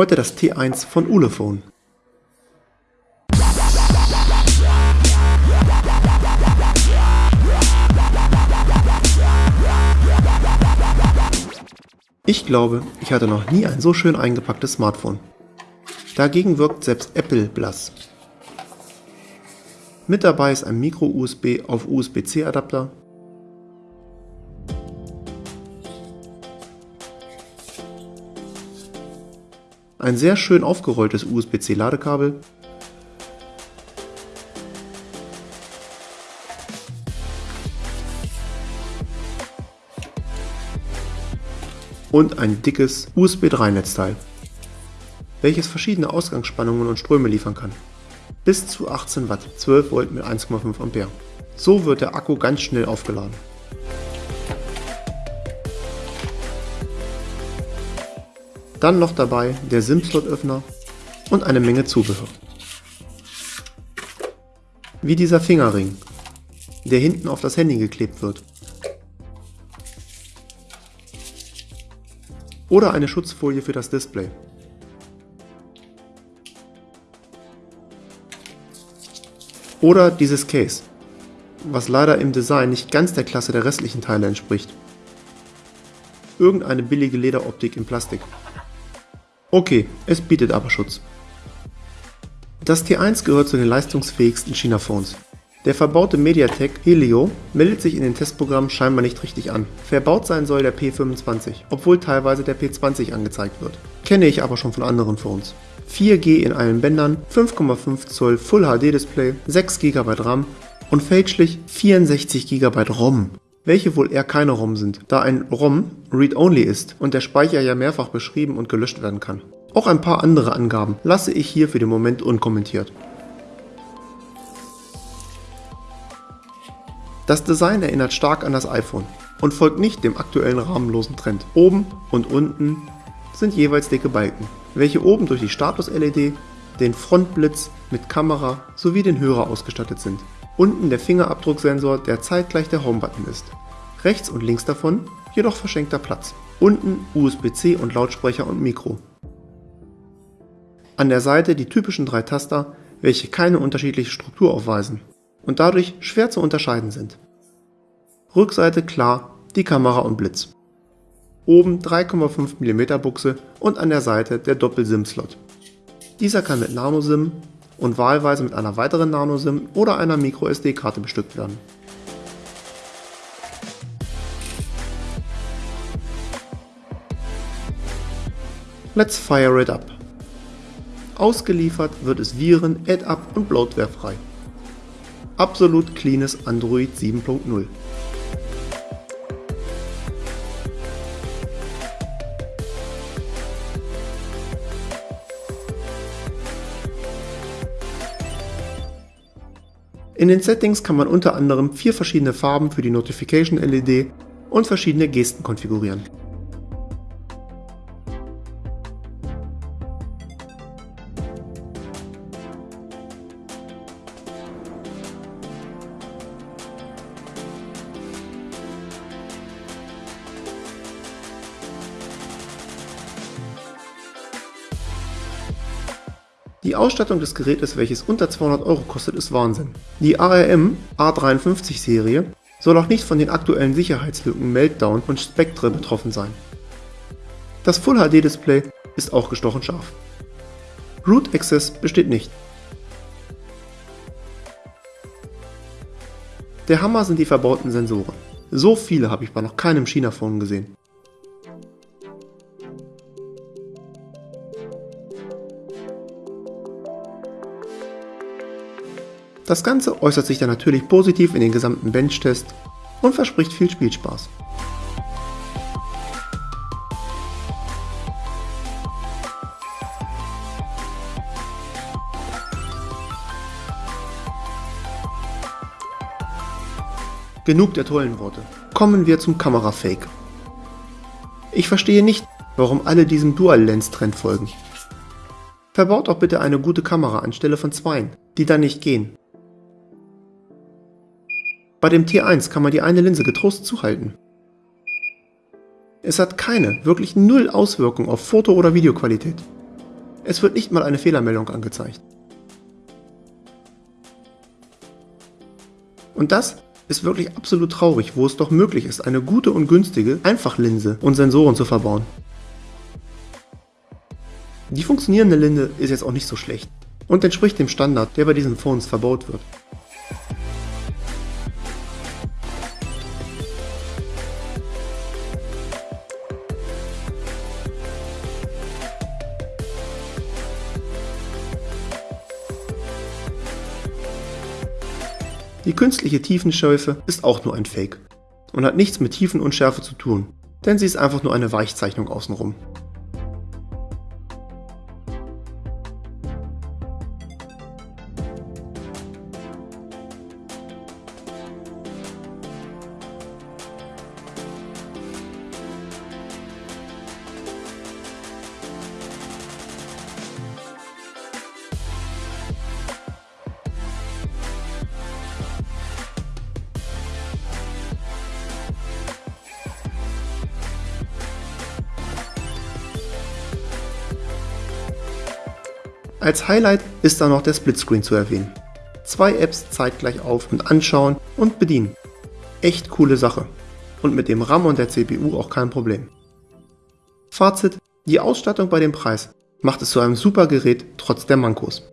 Heute das T1 von Ulefone. Ich glaube, ich hatte noch nie ein so schön eingepacktes Smartphone. Dagegen wirkt selbst Apple blass. Mit dabei ist ein Micro-USB auf USB-C ein sehr schön aufgerolltes USB-C Ladekabel und ein dickes USB 3 Netzteil, welches verschiedene Ausgangsspannungen und Ströme liefern kann. Bis zu 18 Watt, 12 Volt mit 1,5 Ampere. So wird der Akku ganz schnell aufgeladen. Dann noch dabei der SIM-Slot-Öffner und eine Menge Zubehör. Wie dieser Fingerring, der hinten auf das Handy geklebt wird. Oder eine Schutzfolie für das Display. Oder dieses Case, was leider im Design nicht ganz der Klasse der restlichen Teile entspricht. Irgendeine billige Lederoptik in Plastik. Okay, es bietet aber Schutz. Das T1 gehört zu den leistungsfähigsten China-Phones. Der verbaute MediaTek Helio meldet sich in den Testprogrammen scheinbar nicht richtig an. Verbaut sein soll der P25, obwohl teilweise der P20 angezeigt wird. Kenne ich aber schon von anderen Phones. 4G in allen Bändern, 5,5 Zoll Full HD Display, 6 GB RAM und fälschlich 64 GB ROM welche wohl eher keine ROM sind, da ein ROM Read-Only ist und der Speicher ja mehrfach beschrieben und gelöscht werden kann. Auch ein paar andere Angaben lasse ich hier für den Moment unkommentiert. Das Design erinnert stark an das iPhone und folgt nicht dem aktuellen rahmenlosen Trend. Oben und unten sind jeweils dicke Balken, welche oben durch die Status-LED, den Frontblitz mit Kamera sowie den Hörer ausgestattet sind. Unten der Fingerabdrucksensor, der zeitgleich der Home-Button ist. Rechts und links davon jedoch verschenkter Platz. Unten USB-C und Lautsprecher und Mikro. An der Seite die typischen drei Taster, welche keine unterschiedliche Struktur aufweisen und dadurch schwer zu unterscheiden sind. Rückseite klar die Kamera und Blitz. Oben 3,5 mm Buchse und an der Seite der Doppel-SIM-Slot. Dieser kann mit Nano-SIM und wahlweise mit einer weiteren Nano-SIM oder einer MicroSD-Karte bestückt werden. Let's fire it up. Ausgeliefert wird es Viren, Add-up und Bloatware frei. Absolut cleanes Android 7.0. In den Settings kann man unter anderem vier verschiedene Farben für die Notification LED und verschiedene Gesten konfigurieren. Die Ausstattung des Gerätes, welches unter 200 Euro kostet, ist Wahnsinn. Die ARM A53 Serie soll auch nicht von den aktuellen Sicherheitslücken Meltdown und Spectre betroffen sein. Das Full HD Display ist auch gestochen scharf. Root Access besteht nicht. Der Hammer sind die verbauten Sensoren. So viele habe ich bei noch keinem China-Phone gesehen. Das Ganze äußert sich dann natürlich positiv in den gesamten Bench-Test und verspricht viel Spielspaß. Genug der tollen Worte. Kommen wir zum Kamerafake. Ich verstehe nicht, warum alle diesem Dual-Lens-Trend folgen. Verbaut doch bitte eine gute Kamera anstelle von zweien, die dann nicht gehen. Bei dem T1 kann man die eine Linse getrost zuhalten. Es hat keine, wirklich null Auswirkung auf Foto- oder Videoqualität. Es wird nicht mal eine Fehlermeldung angezeigt. Und das ist wirklich absolut traurig, wo es doch möglich ist, eine gute und günstige Einfachlinse und Sensoren zu verbauen. Die funktionierende Linse ist jetzt auch nicht so schlecht und entspricht dem Standard, der bei diesen Phones verbaut wird. Die künstliche Tiefenschärfe ist auch nur ein Fake und hat nichts mit Tiefenunschärfe zu tun, denn sie ist einfach nur eine Weichzeichnung außenrum. Als Highlight ist da noch der Splitscreen zu erwähnen. Zwei Apps zeitgleich auf und anschauen und bedienen. Echt coole Sache. Und mit dem RAM und der CPU auch kein Problem. Fazit, die Ausstattung bei dem Preis macht es zu einem super Gerät trotz der Mankos.